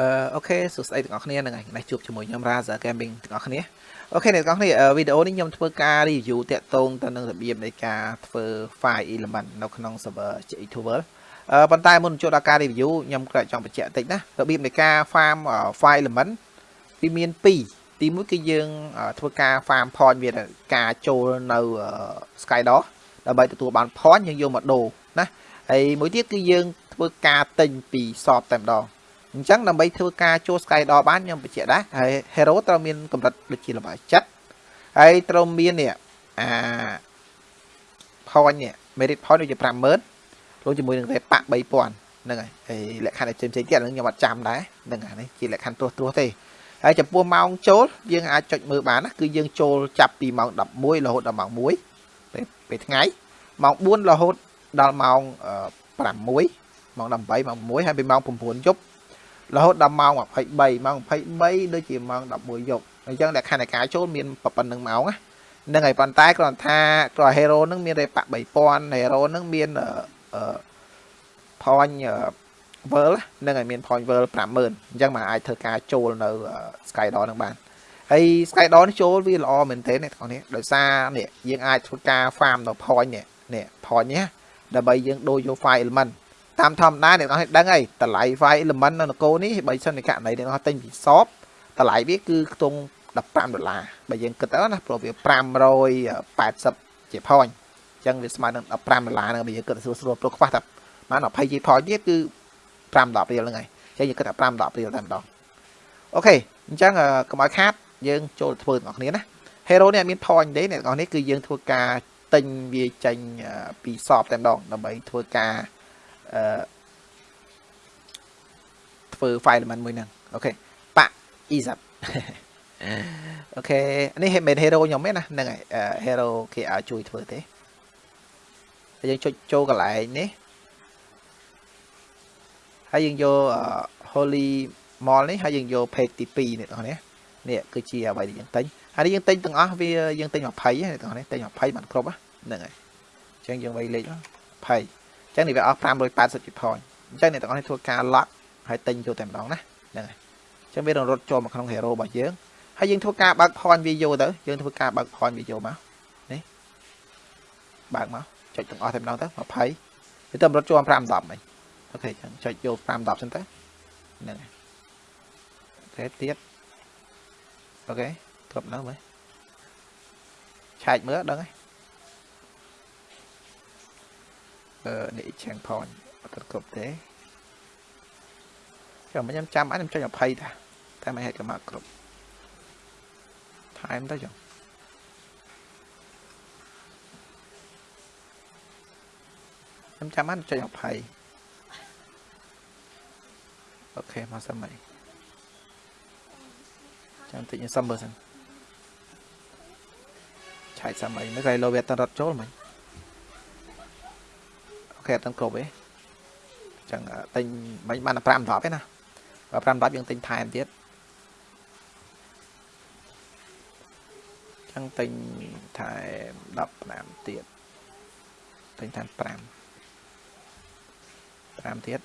អឺអូខេសួស្តីទាំងអស់គ្នាហ្នឹងហើយនេះជួបជាមួយខ្ញុំ Razer Gaming ទាំងអស់គ្នាអូខេអ្នកទាំងអស់គ្នាវីដេអូនេះខ្ញុំធ្វើការ review តាក់ទងទៅនឹងរបៀបនៃការធ្វើ file element នៅក្នុង server J2 World អឺប៉ុន្តែមុនចូលដល់ការ review ខ្ញុំក៏ចង់បញ្ជាក់បន្តិចណារបៀបនៃការ farm file element វាមាន2ទី1គឺយើងធ្វើការ farm point វាការចូលនៅ Skydor ដើម្បីទទួលបាន point យើងយកមកដូរណាហើយមួយទៀតគឺយើងធ្វើការទិញពី shop តែម្ដង អញ្ចឹងដើម្បីធ្វើការចូល Skydor បានខ្ញុំបញ្ជាក់ដែរហើយ hero ត្រូវមានកម្រិតដូចជាល្បាយចិត្តហើយត្រូវមាននេះអា point នេះ merit point ដូចជា50000រួមជាមួយនឹងតែប៉3000ហ្នឹងហើយហើយលក្ខខណ្ឌផ្សេងផ្សេងទៀតហ្នឹងខ្ញុំអត់ចាំដែរហ្នឹងហើយនេះជាលក្ខខណ្ឌត្រួសត្រាសទេហើយចំពោះម៉ោងចូលយើងអាចចុចមើលបានណាគឺយើងចូលចាប់ពីម៉ោង11រហូតដល់ម៉ោង1ពេលពេលថ្ងៃម៉ោង4រហូតដល់ម៉ោង6ម៉ោង18ម៉ោង6ហើយពីម៉ោង9យប់ រហូតដល់ម៉ោង23ម៉ោង23ដូចជាម៉ោង11យប់អញ្ចឹងលក្ខខណ្ឌនៃការចូលមានប៉ុណ្្នឹងម៉ោងណានឹងហើយប៉ុន្តែគ្រាន់ថាគ្រាន់ hero នឹងមានរេប៉3000 hero នឹងមានអឺ point world នឹងឲ្យមាន point world 50000អញ្ចឹងមកអាចធ្វើការចូលនៅ skydor នឹងបានហើយ skydor នេះចូលវាល្អមែនទែនអ្នកទាំងនេះដោយសារនេះយើងអាចធ្វើការ farm នៅ point នេះនេះ point នេះដើម្បីយើងដូរយក file element តាមធម្មតាអ្នកនរដឹងហើយតម្លៃ file element នៅនគរនេះបើសិនជាករណីអ្នកនរទិញពី shop តម្លៃវាគឺខ្ទង់15ដុល្លារបើយើងគិតទៅណាព្រោះវា580ជា point អញ្ចឹងវាស្មើនឹង15ដុល្លារហ្នឹងបើយើងគិតស្រួលស្រួលព្រោះខ្វះតែបាន20ជា point ទៀតគឺ5 10រៀលហ្នឹងហើយអញ្ចឹងយើងគិតថា5 10រៀលតែម្ដង OK អញ្ចឹងកុំឲ្យខាតយើងចូលធ្វើទាំងអស់គ្នាណា hero នេះអត់មាន point ទេអ្នកទាំងអស់នេះគឺយើងធ្វើការទិញវាចេញពី shop តែម្ដងដើម្បីធ្វើការ អឺធ្វើ file element មួយហ្នឹង OK បាក់ easy OK នេះមិន hero ខ្ញុំទេណាហ្នឹងហើយ hero គេឲ្យជួយធ្វើទេហើយយើងចុចចូលកន្លែងនេះហើយយើងយក holy mall នេះហើយយើងយក page ទី2នេះបងប្អូននេះគឺជាអ្វីដែលយើងទិញហើយយើងទិញទាំងអស់វាយើងទិញ20ហ្នឹងបងប្អូនទិញ20បានគ្រប់ហ្នឹងហើយអញ្ចឹងយើងវាយលេខ20 អញ្ចឹងនេះវាអស់580 point អញ្ចឹងអ្នកទាំងអស់នេះធ្វើការ lock ហើយទិញចូលតែម្ដងណាហ្នឹងហើយអញ្ចឹងវានឹងរត់ចូលមកក្នុង hero របស់យើងហើយយើងធ្វើការបើក point វាយកទៅយើងធ្វើការបើក point វាយកមកនេះបើកមកចុចទាំងអស់តែម្ដងទៅ20វាទៅរត់ចូល5 10មិញអូខេចឹងចុចយក5 10សិនទៅហ្នឹងហើយអូខេទៀតអូខេគ្រប់នៅមើលឆែកមើលដឹងហើយអឺ នេះ change point អត់គ្រប់ទេចាំខ្ញុំចាំអញខ្ញុំចុច20តាតែមិនហេតុក៏មកគ្រប់ថែមទៅចុះខ្ញុំចាំអញចុច20អូខេមកសិនមកចាំតិចខ្ញុំសុំមើលសិនឆែកសិនមកមិនគេលោវាអត់រត់ចូលមិនអូ ខេអត់ទាំងគ្រប់ទេចឹងទិញមិនបាន5 10ទេណាបើ5 10យើងទិញថែមទៀតចឹងទិញថែម15ទៀតទិញថែម5 5ទៀត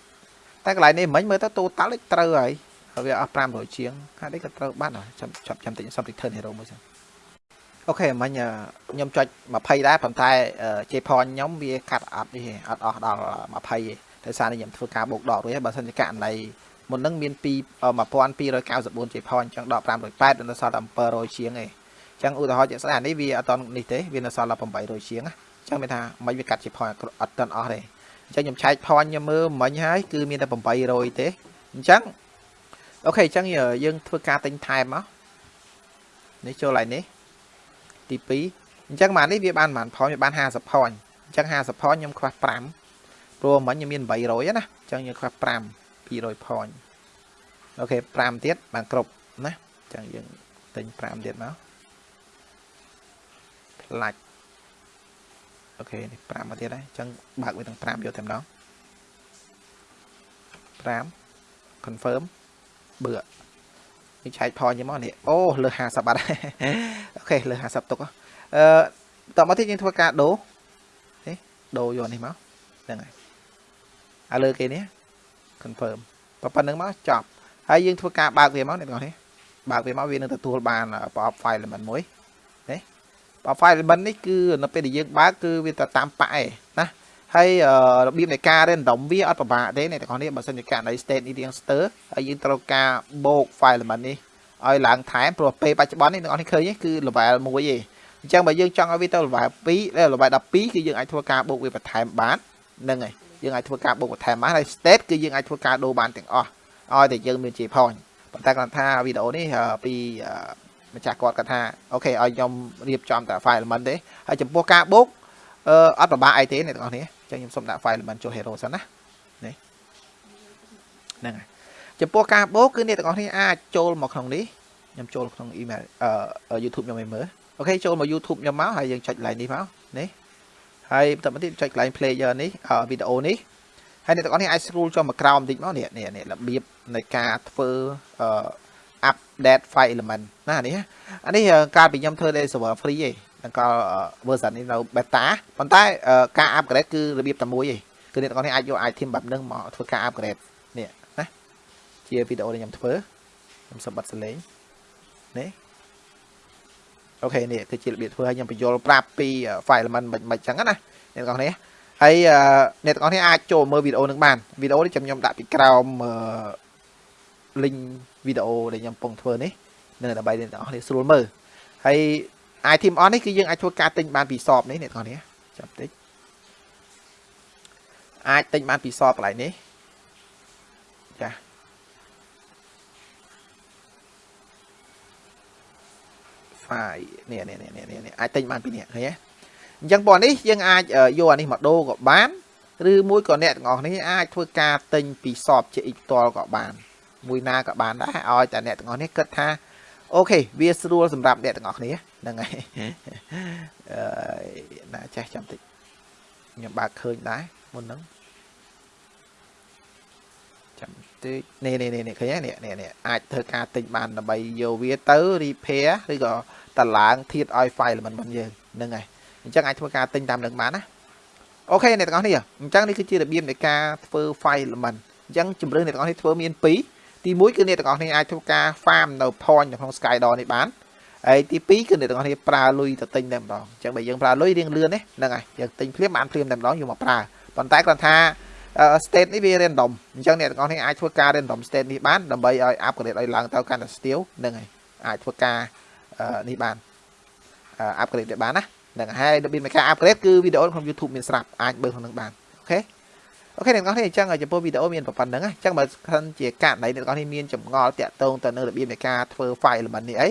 តែកន្លែងនេះមិញមើលទៅតូតាល់ត្រូវហើយហើយវាអស់500ជាងហើយនេះក៏ត្រូវបានចាំចាប់ចាំតិចសំ return hero មួយសិន អូខេមិញខ្ញុំចុច20ដែរប៉ុន្តែជេផនខ្ញុំវាកាត់អត់នេះអត់អស់ដល់20ទេដោយសារនេះខ្ញុំធ្វើការបូកដករួចហើយបើសិនជាករណីមុននឹងមាន2 1294ជេផនអញ្ចឹងដក508នៅសល់តែ700ជាងឯងអញ្ចឹងឧទាហរណ៍ជាក់ស្ដែងនេះវាអត់តនេះទេវានៅសល់តែ800ជាងអញ្ចឹងមានថាមិនវាកាត់ជេផនអត់តន់អស់ទេអញ្ចឹងខ្ញុំឆែកផនខ្ញុំមើលមិញហើយគឺមានតែ800ទេអញ្ចឹងអូខេអញ្ចឹងយើងធ្វើការទិញថែមមកនេះចូលឡើងនេះ ទី2អញ្ចឹងបាននេះវាបានប្រហែលផនវាបាន50ផនអញ្ចឹង50ផនខ្ញុំខ្វះ5ព្រោះមិញខ្ញុំមាន800ណាអញ្ចឹងយើងខ្វះ5 200ផនអូខេ5ទៀតបានគ្រប់ណាអញ្ចឹងយើងទិញ5ទៀតមកផ្លាច់អូខេនេះ5មកទៀតហើយអញ្ចឹងបើកវាទាំង5យកតែម្ដង5 confirm បើ នេះឆែកផញមកនេះអូលើ50បាត់អូខេលើ50ទុកអឺតមកទៀតយើងធ្វើការដូរនេះដូរយកនេះមកហ្នឹងហើយហើយលើគេនេះ confirm ប៉ុណ្្នឹងមកចប់ហើយយើងធ្វើការបើកវាមកអ្នកទាំងអស់នេះបើកវាមកវានឹងទទួលបាន pop file element មួយណា pop file element នេះគឺនៅពេលដែលយើងបើកគឺវាទៅតាមប៉ែណា ហើយរបៀបនៃការ random វាអត់ពិបាកទេអ្នកទាំងអស់នេះបើសិនជាករណី state នេះរៀង stir ហើយយើងត្រូវការបូក file element នេះឲ្យឡើងថែមព្រោះពេលបច្ចុប្បន្ននេះអ្នកទាំងអស់នេះឃើញគឺ level 1ទេអញ្ចឹងបើយើងចង់ឲ្យវាទៅ level 2 level 12គឺយើងអាចធ្វើការបូកវាបន្ថែមបានហ្នឹងហើយយើងអាចធ្វើការបូកបន្ថែមបានហើយ state គឺយើងអាចធ្វើការដូរបានទាំងអស់ឲ្យតែយើងមានជា point ប៉ុន្តែគាត់ថាវីដេអូនេះពីម្ចាស់គាត់គាត់ថាអូខេឲ្យខ្ញុំរៀបចំតែ file element ទេហើយចំពោះការបូកអឺអត់ពិបាកអីទេអ្នកទាំងអស់គ្នាអញ្ចឹងខ្ញុំសុំដាក់ file element ចូល hero សិនណានេះហ្នឹងហើយចំពោះការបូកគឺអ្នកទាំងអស់គ្នាអាចចូលមកក្នុងនេះខ្ញុំចូលក្នុង email អឺ YouTube ខ្ញុំឲ្យមើលអូខេចូលមក YouTube ខ្ញុំមកហើយយើងចុច line នេះមកនេះហើយបន្តមកទៀតចុច line player នេះវីដេអូនេះហើយអ្នកទាំងអស់នេះអាច scroll ចុះមកក្រោមបន្តិចមកនេះនេះរបៀបនៃការធ្វើអឺ update file element ណានេះអានេះកាលពីខ្ញុំធ្វើនៅ server free ឯង ដល់ក៏ version នេះនៅ beta ប៉ុន្តែការ upgrade គឺរបៀបតែមួយឯងគឺអ្នកទាំងអស់នេះអាចយក item បែបហ្នឹងមកធ្វើការ upgrade នេះណាជាវីដេអូដែលខ្ញុំធ្វើខ្ញុំសម្បត្តិសលេងនេះអូខេនេះគឺជារបៀបធ្វើឲ្យខ្ញុំបញ្យល់ប្រាប់ពី file element មិនមិនចឹងណាអ្នកទាំងអស់នេះហើយអ្នកទាំងអស់នេះអាចចូលមើលវីដេអូនឹងបានវីដេអូនេះខ្ញុំខ្ញុំដាក់ពីក្រោម link វីដេអូដែលខ្ញុំកំពុងធ្វើនេះនៅដើម្បីអ្នកទាំងអស់នេះស្រួលមើលហើយ item on នេះគឺយើងអាចធ្វើការទិញបានពីសបនេះអ្នកទាំងអស់នេះចាំតិចអាចទិញបានពីសបកន្លែងនេះចា file នេះនេះនេះនេះអាចទិញបានពីនេះឃើញទេអញ្ចឹងបងនេះយើងអាចយកអានេះមកដូរក៏បានឬមួយក៏អ្នកទាំងអស់នេះអាចធ្វើការទិញពីសបជាអ៊ីផ្ទាល់ក៏បានមួយណាក៏បានដែរឲ្យតែអ្នកទាំងអស់នេះគិតថា អូខេវាស្រួលសម្រាប់អ្នកទាំងអស់គ្នាហ្នឹងហើយអឺណាចេះចាំតិចខ្ញុំបើកឃើញដែរមុនហ្នឹងចាំតិចនេះនេះនេះឃើញនេះនេះនេះអាចធ្វើការទិញបានដើម្បីយកវាទៅ repair ឬក៏តឡើងធៀបឲ្យ file element របស់យើងហ្នឹងហើយអញ្ចឹងអាចធ្វើការទិញតាមនឹងបានណាអូខេអ្នកទាំងអស់នេះអញ្ចឹងនេះគឺជារបៀបនៃការធ្វើ file element អញ្ចឹងជំរឿនអ្នកទាំងអស់នេះធ្វើមាន2 ទី1គឺអ្នកទាំងអស់គ្នាអាចធ្វើការ farm នៅ point នៅក្នុង Skydor នេះបានហើយទី2គឺអ្នកទាំងអស់គ្នាប្រើលុយទៅទិញតែម្ដងអញ្ចឹងបើយើងប្រើលុយរៀងលឿនទេហ្នឹងហើយយើងទិញភ្លាមបានភ្លាមតែម្ដងយកមកប្រើប៉ុន្តែគាត់ថា state នេះវា random អញ្ចឹងអ្នកទាំងអស់គ្នាអាចធ្វើការ random state នេះបានដើម្បីឲ្យ upgrade ឲ្យឡើងទៅកាន់តែ steel ហ្នឹងហើយអាចធ្វើការនេះបាន upgrade ទៅបានណាហ្នឹងហើយរបៀបនៃការ upgrade គឺវីដេអូក្នុង YouTube មានស្រាប់អាចមើលក្នុងនឹងបាន OK OK អ្នកទាំងអស់គ្នាអញ្ចឹងចំពោះវីដេអូមានប៉ុណ្ណឹងអញ្ចឹងបើសិនជាករណីអ្នកទាំងអស់គ្នាមានចម្ងល់តាក់ទងទៅនឹងរបៀបនៃការធ្វើ file element នេះអី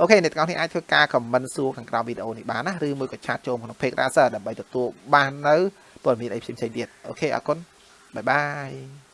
OK អ្នកទាំងអស់គ្នាអាចធ្វើការ comment សួរខាងក្រោមវីដេអូនេះបានណាឬមួយក៏ chat ចូលក្នុង page Razer ដើម្បីទទួលបាននៅព័ត៌មានអីផ្សេងៗទៀត OK អរគុណ bye bye